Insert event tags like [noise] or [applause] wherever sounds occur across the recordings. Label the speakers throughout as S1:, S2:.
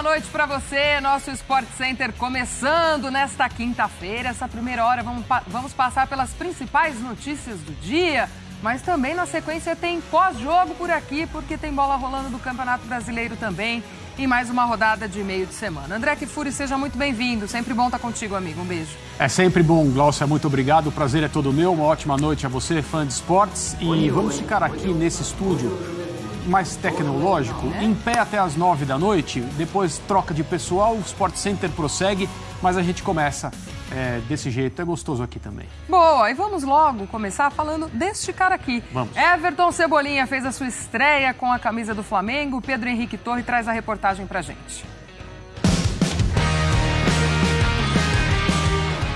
S1: Boa noite para você, nosso Sport Center começando nesta quinta-feira. Essa primeira hora vamos, vamos passar pelas principais notícias do dia, mas também na sequência tem pós-jogo por aqui, porque tem bola rolando do Campeonato Brasileiro também e mais uma rodada de meio de semana. André Kifuri, seja muito bem-vindo. Sempre bom estar contigo, amigo. Um beijo.
S2: É sempre bom, Glaucia. Muito obrigado. O prazer é todo meu. Uma ótima noite a você, fã de esportes. E vamos ficar aqui nesse estúdio mais tecnológico, em pé até as nove da noite, depois troca de pessoal, o Sport Center prossegue, mas a gente começa é, desse jeito, é gostoso aqui também.
S1: Boa, e vamos logo começar falando deste cara aqui.
S2: Vamos.
S1: Everton Cebolinha fez a sua estreia com a camisa do Flamengo, Pedro Henrique Torre traz a reportagem pra gente.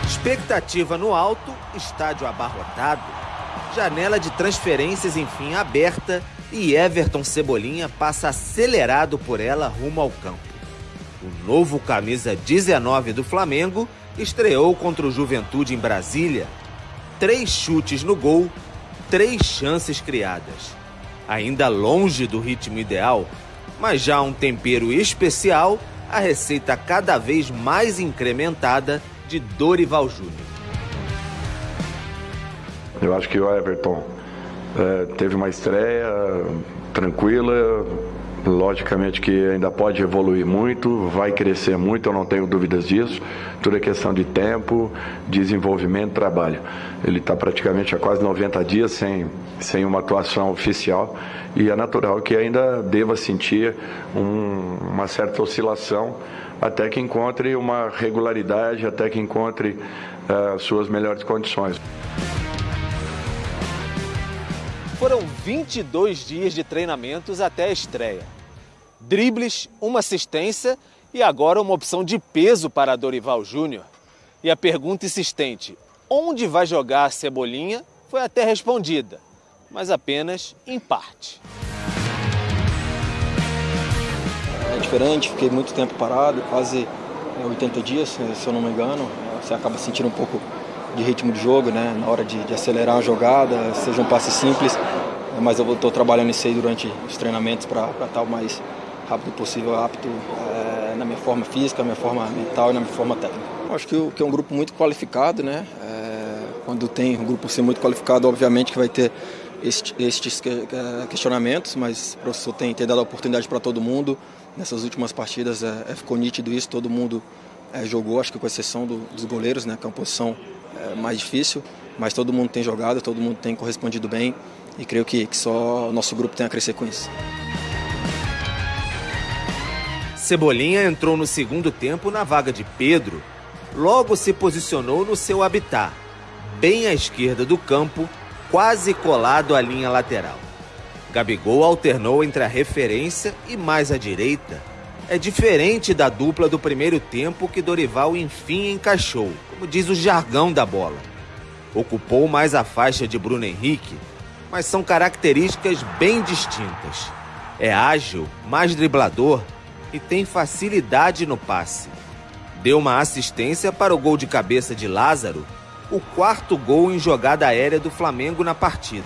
S3: Expectativa no alto, estádio abarrotado, janela de transferências enfim aberta e Everton Cebolinha passa acelerado por ela rumo ao campo. O novo camisa 19 do Flamengo estreou contra o Juventude em Brasília. Três chutes no gol, três chances criadas. Ainda longe do ritmo ideal, mas já um tempero especial, a receita cada vez mais incrementada de Dorival Júnior.
S4: Eu acho que o Everton é, teve uma estreia tranquila, logicamente que ainda pode evoluir muito, vai crescer muito, eu não tenho dúvidas disso. Tudo é questão de tempo, desenvolvimento, trabalho. Ele está praticamente há quase 90 dias sem, sem uma atuação oficial e é natural que ainda deva sentir um, uma certa oscilação até que encontre uma regularidade, até que encontre uh, suas melhores condições.
S3: Foram 22 dias de treinamentos até a estreia. Dribles, uma assistência e agora uma opção de peso para Dorival Júnior. E a pergunta insistente: onde vai jogar a Cebolinha? Foi até respondida, mas apenas em parte.
S5: É diferente, fiquei muito tempo parado, quase 80 dias, se eu não me engano. Você acaba sentindo um pouco de ritmo de jogo, né? Na hora de, de acelerar a jogada, seja um passe simples. Mas eu estou trabalhando isso aí durante os treinamentos para estar o mais rápido possível, apto é, na minha forma física, na minha forma mental e na minha forma técnica. Eu acho que, que, é um grupo muito qualificado, né? É, quando tem um grupo assim muito qualificado, obviamente que vai ter estes questionamentos, mas o professor tem, tem dado a oportunidade para todo mundo. Nessas últimas partidas é, é, ficou nítido isso, todo mundo é, jogou, acho que com exceção do, dos goleiros, né, que é uma posição é, mais difícil, mas todo mundo tem jogado, todo mundo tem correspondido bem e creio que, que só o nosso grupo tem a crescer com isso.
S3: Cebolinha entrou no segundo tempo na vaga de Pedro. Logo se posicionou no seu habitat, bem à esquerda do campo, quase colado à linha lateral. Gabigol alternou entre a referência e mais à direita. É diferente da dupla do primeiro tempo que Dorival enfim encaixou, como diz o jargão da bola. Ocupou mais a faixa de Bruno Henrique, mas são características bem distintas. É ágil, mais driblador e tem facilidade no passe. Deu uma assistência para o gol de cabeça de Lázaro, o quarto gol em jogada aérea do Flamengo na partida.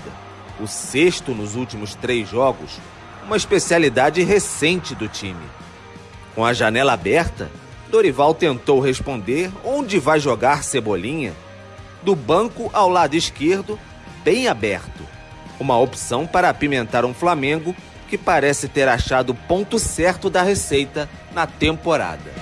S3: O sexto nos últimos três jogos, uma especialidade recente do time. Com a janela aberta, Dorival tentou responder onde vai jogar Cebolinha. Do banco ao lado esquerdo, bem aberto. Uma opção para apimentar um Flamengo que parece ter achado o ponto certo da receita na temporada.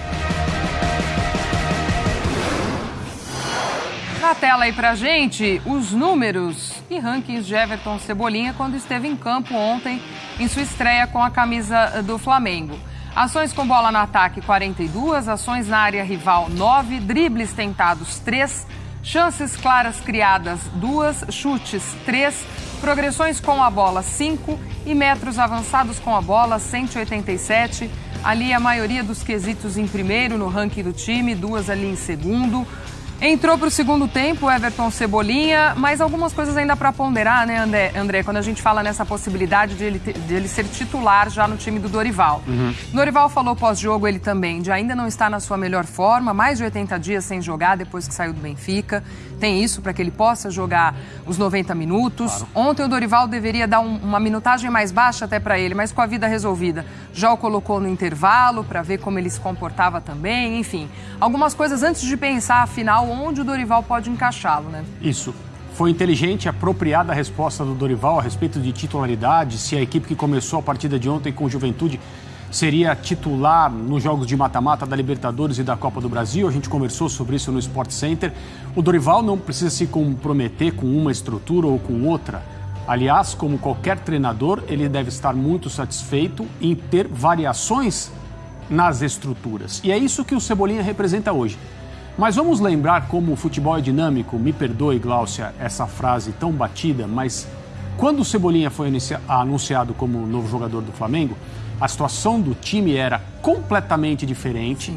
S1: Na tela aí pra gente, os números e rankings de Everton Cebolinha quando esteve em campo ontem em sua estreia com a camisa do Flamengo. Ações com bola no ataque 42, ações na área rival 9, dribles tentados 3, chances claras criadas 2, chutes 3, progressões com a bola 5 e metros avançados com a bola 187. Ali a maioria dos quesitos em primeiro no ranking do time, duas ali em segundo. Entrou para o segundo tempo o Everton Cebolinha, mas algumas coisas ainda para ponderar, né, André, André, quando a gente fala nessa possibilidade de ele, de ele ser titular já no time do Dorival. Uhum. Dorival falou pós-jogo ele também de ainda não estar na sua melhor forma, mais de 80 dias sem jogar depois que saiu do Benfica. Tem isso para que ele possa jogar os 90 minutos. Claro. Ontem o Dorival deveria dar um, uma minutagem mais baixa até para ele, mas com a vida resolvida. Já o colocou no intervalo para ver como ele se comportava também, enfim. Algumas coisas antes de pensar, afinal, onde o Dorival pode encaixá-lo, né?
S2: Isso. Foi inteligente e apropriada a resposta do Dorival a respeito de titularidade, se a equipe que começou a partida de ontem com Juventude seria titular nos jogos de mata-mata da Libertadores e da Copa do Brasil. A gente conversou sobre isso no Sport Center. O Dorival não precisa se comprometer com uma estrutura ou com outra. Aliás, como qualquer treinador, ele deve estar muito satisfeito em ter variações nas estruturas. E é isso que o Cebolinha representa hoje. Mas vamos lembrar como o futebol é dinâmico, me perdoe, Gláucia, essa frase tão batida, mas quando o Cebolinha foi anunciado como novo jogador do Flamengo, a situação do time era completamente diferente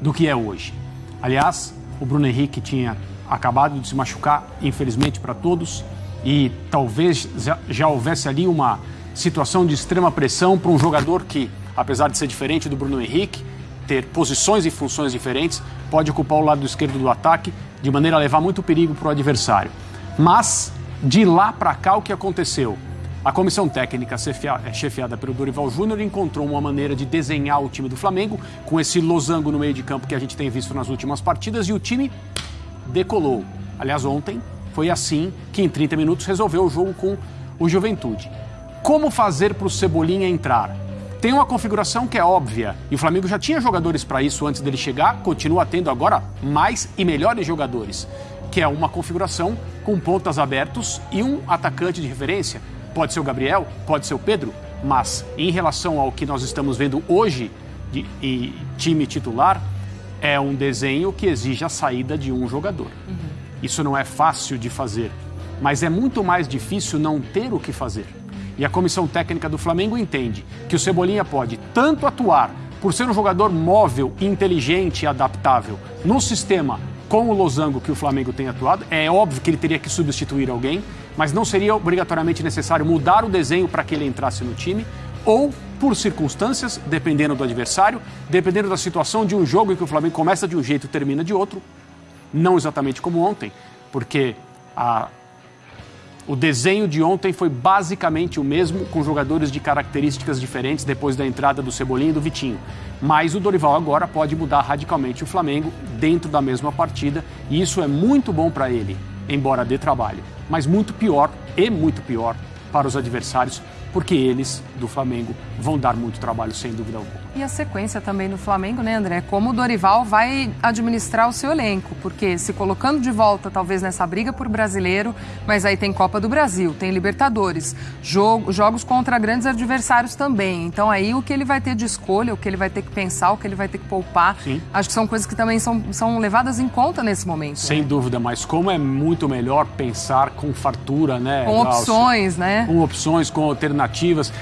S2: do que é hoje. Aliás, o Bruno Henrique tinha acabado de se machucar, infelizmente para todos, e talvez já houvesse ali uma situação de extrema pressão para um jogador que, apesar de ser diferente do Bruno Henrique, ter posições e funções diferentes, pode ocupar o lado esquerdo do ataque de maneira a levar muito perigo para o adversário. Mas, de lá para cá, o que aconteceu? A comissão técnica, é, chefiada pelo Dorival Júnior, encontrou uma maneira de desenhar o time do Flamengo com esse losango no meio de campo que a gente tem visto nas últimas partidas e o time decolou. Aliás, ontem foi assim que em 30 minutos resolveu o jogo com o Juventude. Como fazer para o Cebolinha entrar? Tem uma configuração que é óbvia e o Flamengo já tinha jogadores para isso antes dele chegar, continua tendo agora mais e melhores jogadores, que é uma configuração com pontas abertos e um atacante de referência. Pode ser o Gabriel, pode ser o Pedro, mas em relação ao que nós estamos vendo hoje de, de time titular, é um desenho que exige a saída de um jogador. Uhum. Isso não é fácil de fazer, mas é muito mais difícil não ter o que fazer. E a comissão técnica do Flamengo entende que o Cebolinha pode tanto atuar por ser um jogador móvel, inteligente e adaptável no sistema com o losango que o Flamengo tem atuado. É óbvio que ele teria que substituir alguém, mas não seria obrigatoriamente necessário mudar o desenho para que ele entrasse no time, ou por circunstâncias, dependendo do adversário, dependendo da situação de um jogo em que o Flamengo começa de um jeito e termina de outro, não exatamente como ontem, porque a o desenho de ontem foi basicamente o mesmo, com jogadores de características diferentes depois da entrada do Cebolinha e do Vitinho. Mas o Dorival agora pode mudar radicalmente o Flamengo dentro da mesma partida, e isso é muito bom para ele, embora dê trabalho, mas muito pior e muito pior para os adversários, porque eles do Flamengo vão dar muito trabalho, sem dúvida alguma.
S1: E a sequência também do Flamengo, né, André? Como o Dorival vai administrar o seu elenco, porque se colocando de volta, talvez nessa briga por brasileiro, mas aí tem Copa do Brasil, tem Libertadores, jogo, jogos contra grandes adversários também. Então aí o que ele vai ter de escolha, o que ele vai ter que pensar, o que ele vai ter que poupar, Sim. acho que são coisas que também são, são levadas em conta nesse momento.
S2: Sem né? dúvida, mas como é muito melhor pensar com fartura, né?
S1: Com opções, né?
S2: Com opções, com alternativas.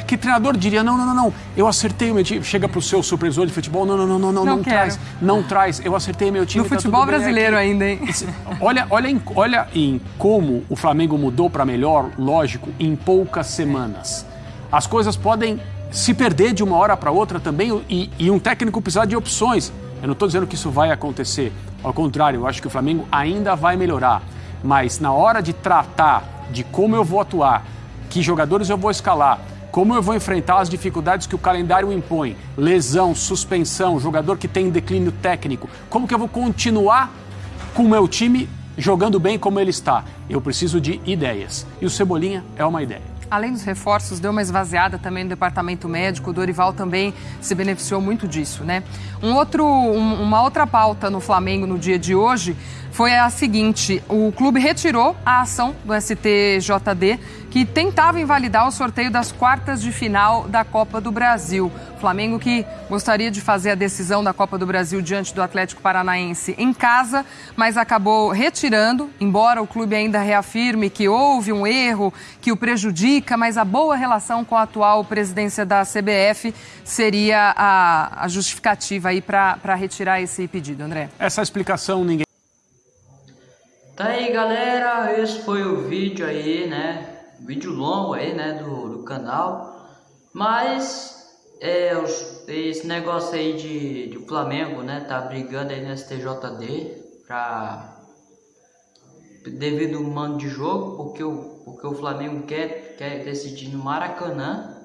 S2: Que treinador diria, não, não, não, não, eu acertei o meu time, chega pro seu supervisor de futebol, não, não, não, não, não, não, não traz, não traz, eu acertei meu time.
S1: No tá futebol brasileiro ainda, hein? [laughs]
S2: Olha, olha, em, olha em como o Flamengo mudou para melhor, lógico, em poucas semanas. As coisas podem se perder de uma hora para outra também e, e um técnico precisar de opções. Eu não estou dizendo que isso vai acontecer. Ao contrário, eu acho que o Flamengo ainda vai melhorar. Mas na hora de tratar de como eu vou atuar, que jogadores eu vou escalar, como eu vou enfrentar as dificuldades que o calendário impõe? Lesão, suspensão, jogador que tem declínio técnico. Como que eu vou continuar com o meu time jogando bem como ele está? Eu preciso de ideias. E o Cebolinha é uma ideia.
S1: Além dos reforços, deu uma esvaziada também no departamento médico. O Dorival também se beneficiou muito disso, né? Um outro, um, uma outra pauta no Flamengo no dia de hoje foi a seguinte: o clube retirou a ação do STJD que tentava invalidar o sorteio das quartas de final da Copa do Brasil. O Flamengo que gostaria de fazer a decisão da Copa do Brasil diante do Atlético Paranaense em casa, mas acabou retirando, embora o clube ainda reafirme que houve um erro que o prejudica, mas a boa relação com a atual presidência da CBF seria a, a justificativa aí para retirar esse pedido, André.
S2: Essa explicação ninguém
S6: Tá aí galera, esse foi o vídeo aí, né? Vídeo longo aí, né, do, do canal. Mas é, esse negócio aí de, de Flamengo, né, tá brigando aí no STJD pra devido ao mando de jogo, porque o, porque o Flamengo quer, quer decidir no Maracanã,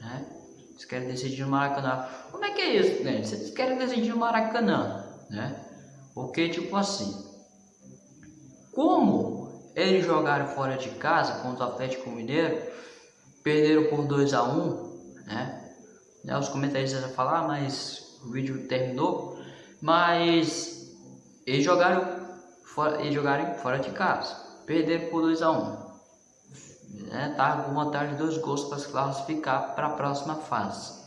S6: né? Eles querem decidir no Maracanã. Como é que é isso, né? Vocês querem decidir no Maracanã, né? Porque, tipo assim, como eles jogaram fora de casa contra o Atlético Mineiro, perderam por 2 a 1 né? né? Os comentaristas vão falar, mas o vídeo terminou. Mas eles jogaram fora, eles jogaram fora de casa, perderam por 2 a 1 né? Tá com vantagem de dois gols para se classificar para a próxima fase.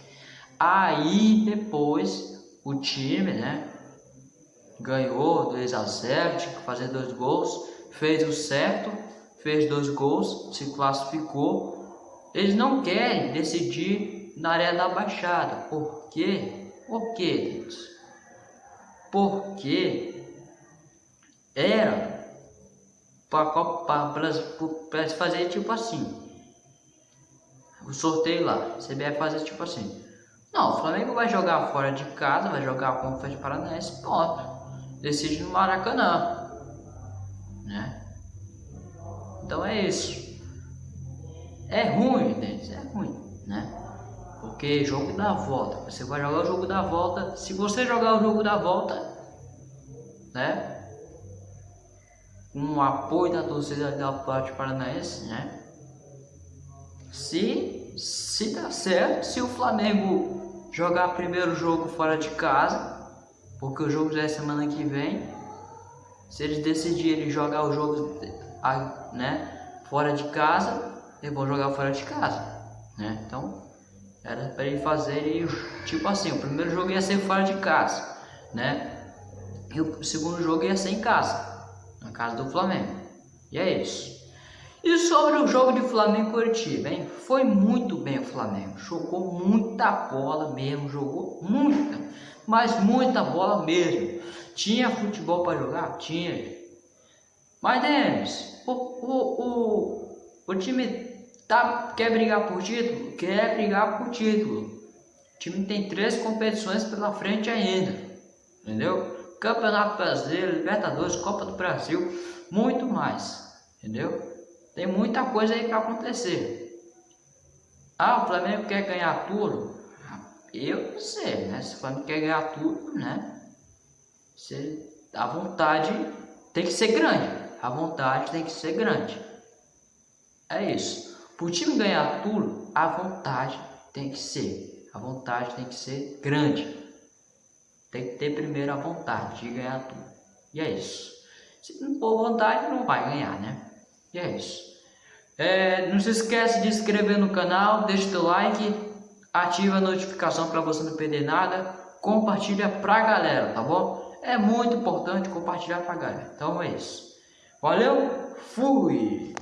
S6: Aí depois o time, né? ganhou 2 a 0, tinha que fazer dois gols, fez o certo, fez dois gols, se classificou. Eles não querem decidir na área da Baixada. Por quê? Por quê, Deus? Porque era para fazer tipo assim. O sorteio lá, CBF fazer tipo assim. Não, o Flamengo vai jogar fora de casa, vai jogar com o Fed Paranaense, ponto decide no Maracanã, né? Então é isso. É ruim, entende? É ruim, né? Porque jogo da volta, você vai jogar o jogo da volta. Se você jogar o jogo da volta, né? Com o apoio da torcida da Atlético Paranaense, né? Se se dá certo, se o Flamengo jogar primeiro jogo fora de casa, porque o jogo já é semana que vem. Se eles decidirem jogar o jogo né, fora de casa, eles vão jogar fora de casa. Né? Então, era para eles fazerem tipo assim: o primeiro jogo ia ser fora de casa, né? E o segundo jogo ia ser em casa, na casa do Flamengo. E é isso. E sobre o jogo de Flamengo Curitiba, hein? Foi muito bem o Flamengo. Jogou muita bola mesmo, jogou muita mas muita bola mesmo. Tinha futebol para jogar? Tinha. Mas Denis, o, o, o, o time tá, quer brigar por título? Quer brigar por título. O time tem três competições pela frente ainda. Entendeu? Campeonato Brasileiro, Libertadores, Copa do Brasil, muito mais. Entendeu? Tem muita coisa aí para acontecer. Ah, o Flamengo quer ganhar tudo? Eu não sei, né? Se o Flamengo quer ganhar tudo, né? Você, a vontade tem que ser grande. A vontade tem que ser grande. É isso. Para o time ganhar tudo, a vontade tem que ser. A vontade tem que ser grande. Tem que ter primeiro a vontade de ganhar tudo. E é isso. Se não for vontade, não vai ganhar, né? E é isso. É, não se esquece de inscrever no canal, deixa o teu like ativa a notificação para você não perder nada, compartilha pra galera, tá bom? É muito importante compartilhar pra galera. Então é isso. Valeu, fui!